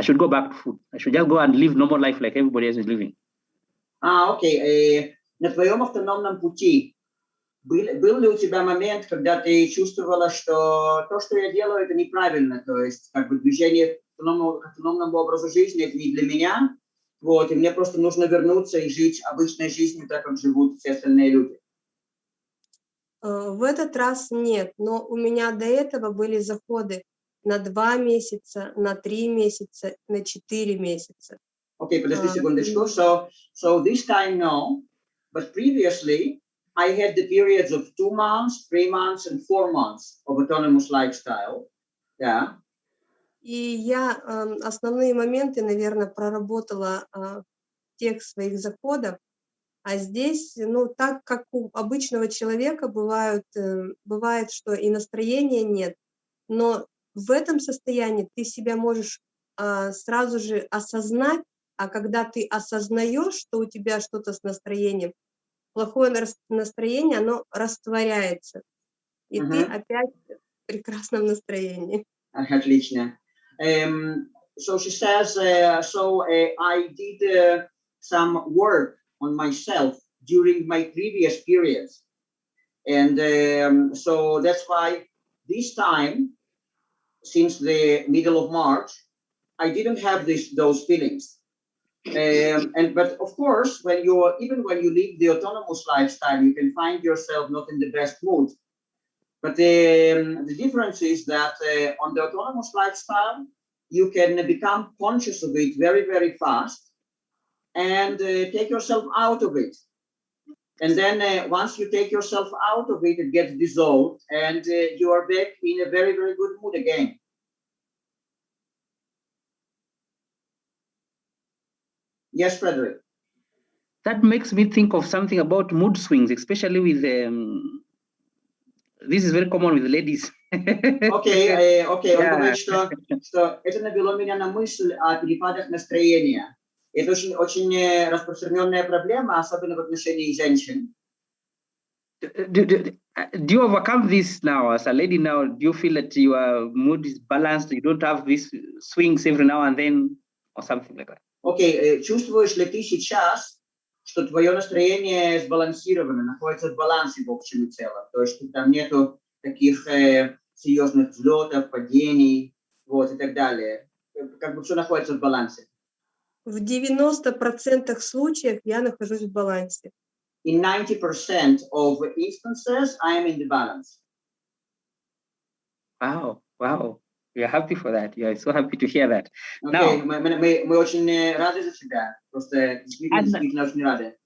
I should go back to food. I should just go and live normal life like everybody else is living. А, окей. На твоем автономном пути был, был ли у тебя момент, когда ты чувствовала, что то, что я делаю, это неправильно, то есть как бы движение к автономному, к автономному образу жизни, это не для меня, вот, и мне просто нужно вернуться и жить обычной жизнью, так как живут все остальные люди? В этот раз нет, но у меня до этого были заходы на два месяца, на три месяца, на четыре месяца. Okay, подожди А, секундочку. м. So, so this time no, but previously I had the periods of two months, three months, and four months of autonomous lifestyle. Yeah. И я ам, основные моменты, наверное, проработала а, в тех своих заходах, а здесь, ну, так как у обычного человека бывают, э, бывает, что и настроения нет, но в этом состоянии ты себя можешь а, сразу же осознать, а когда ты осознаешь, что у тебя что-то с настроением, плохое нас- настроение, оно растворяется, и ты Мгм. опять в прекрасном настроении. Отлично. Um, so she says, uh, so uh, I did uh, some work on myself during my previous periods. And um, so that's why this time, since the middle of March, I didn't have this, those feelings. Um, and but of course, when you're even when you live the autonomous lifestyle, you can find yourself not in the best mood. But the, the difference is that uh, on the autonomous lifestyle, you can become conscious of it very, very fast and uh, take yourself out of it. And then uh, once you take yourself out of it, it gets dissolved and uh, you are back in a very, very good mood again. Yes, Frederick. That makes me think of something about mood swings, especially with um, this is very common with ladies. Окей, э, окей, он Yeah. говорит, что, что это навело меня на мысль о перепадах настроения. Это очень, очень э, распространенная проблема, особенно в отношении женщин. do, do, do you overcome this now as a lady now? Do you feel that your mood is balanced? You don't have these swings every now and then or something like that? Окей, э, чувствуешь ли ты сейчас, что твое настроение сбалансировано, находится в балансе в общем и целом? То есть там нету таких э, серьезных взлетов, падений, вот, и так далее. Как бы все находится в балансе. В 90% случаев я нахожусь в балансе. In 90% of instances, I am in the balance. Wow, wow. We are happy for that. We are so happy to hear that. Окей, Now- мы, мы, мы, очень э, рады за тебя. Просто действительно, действительно очень рады.